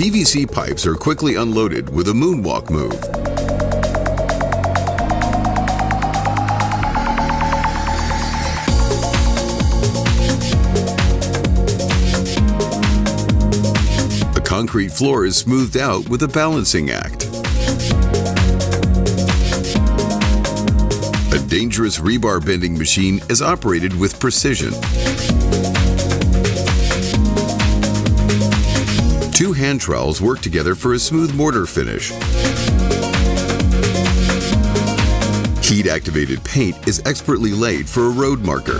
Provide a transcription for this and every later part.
PVC pipes are quickly unloaded with a moonwalk move. The concrete floor is smoothed out with a balancing act. A dangerous rebar bending machine is operated with precision. Two hand trowels work together for a smooth mortar finish. Heat-activated paint is expertly laid for a road marker.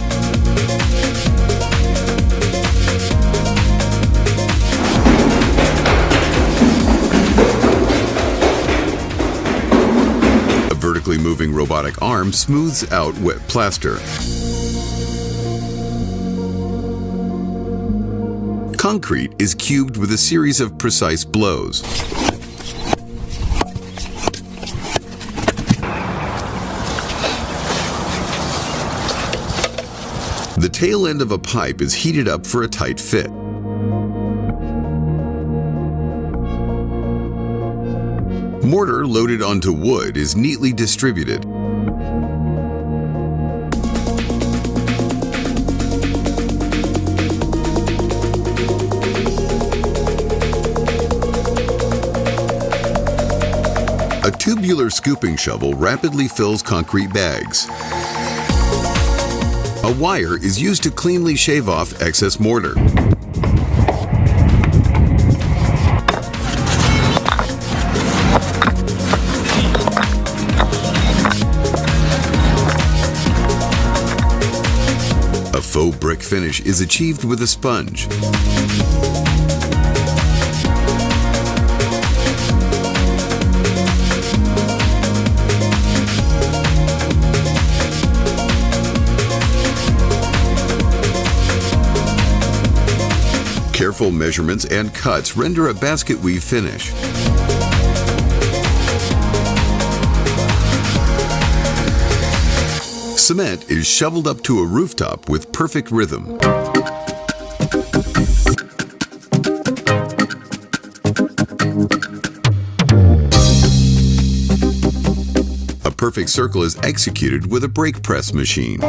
A vertically moving robotic arm smooths out wet plaster. Concrete is cubed with a series of precise blows. The tail end of a pipe is heated up for a tight fit. Mortar loaded onto wood is neatly distributed. A tubular scooping shovel rapidly fills concrete bags. A wire is used to cleanly shave off excess mortar. A faux brick finish is achieved with a sponge. Careful measurements and cuts render a basket weave finish. Cement is shoveled up to a rooftop with perfect rhythm. A perfect circle is executed with a brake press machine.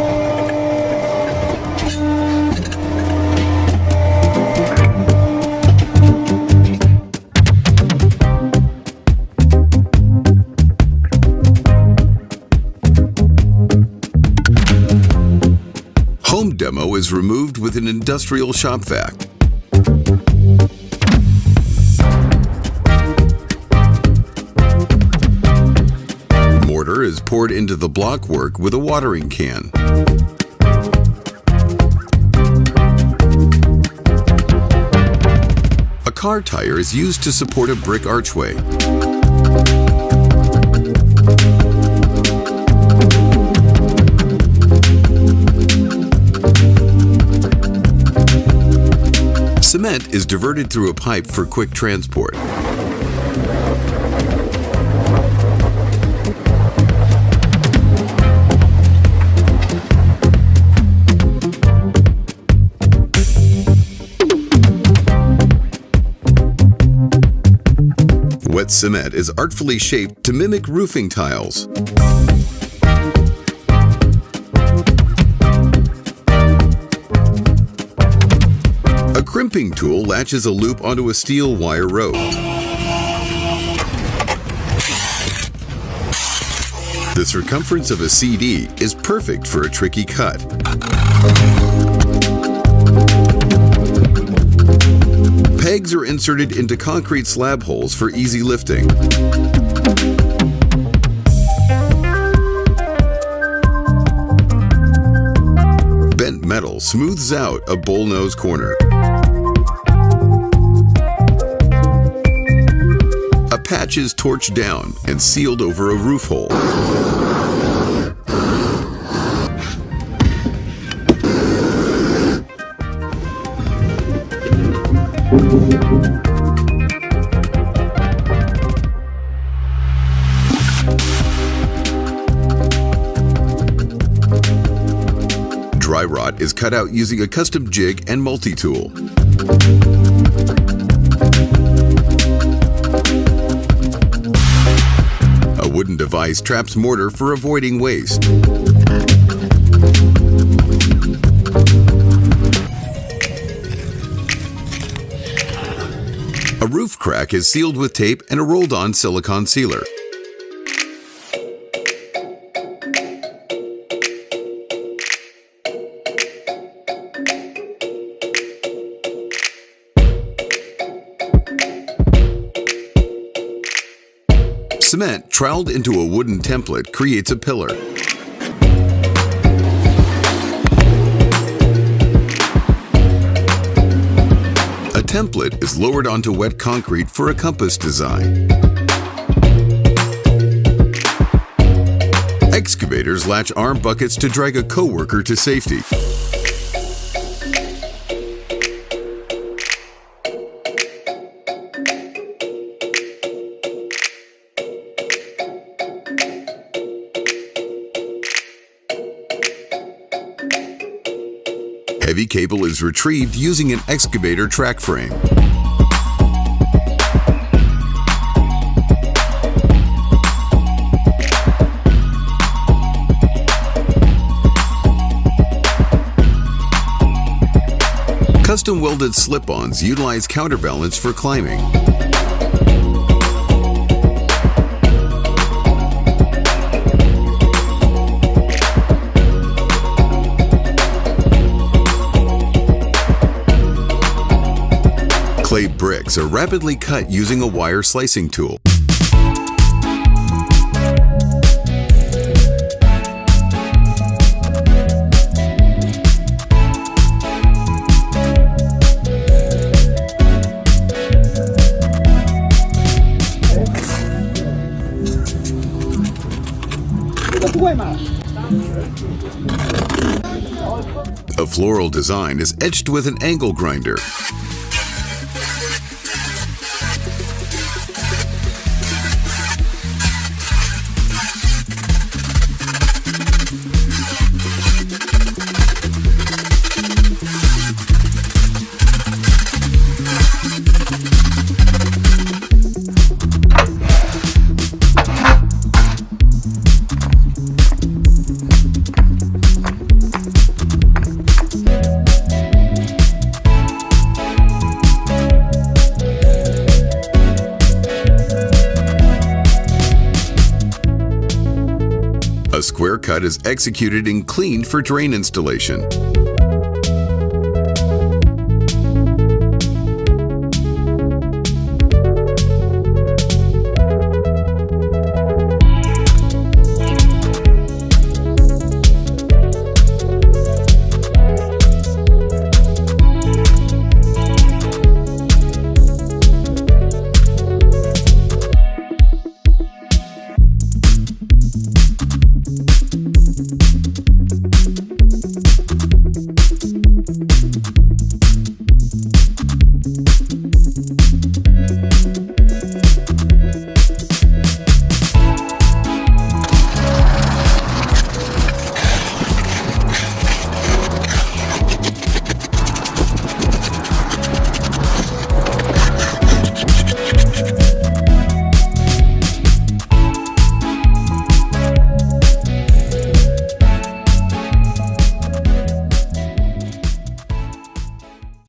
Demo is removed with an industrial shop vac. Mortar is poured into the block work with a watering can. A car tire is used to support a brick archway. Cement is diverted through a pipe for quick transport. Wet cement is artfully shaped to mimic roofing tiles. A crimping tool latches a loop onto a steel wire rope. The circumference of a CD is perfect for a tricky cut. Pegs are inserted into concrete slab holes for easy lifting. Smooths out a bullnose corner. A patch is torched down and sealed over a roof hole. rod is cut out using a custom jig and multi-tool. A wooden device traps mortar for avoiding waste. A roof crack is sealed with tape and a rolled-on silicone sealer. Cement troweled into a wooden template creates a pillar. A template is lowered onto wet concrete for a compass design. Excavators latch arm buckets to drag a coworker to safety. Heavy cable is retrieved using an excavator track frame. Custom welded slip-ons utilize counterbalance for climbing. Clay bricks are rapidly cut using a wire slicing tool. A floral design is etched with an angle grinder. A square cut is executed and cleaned for drain installation.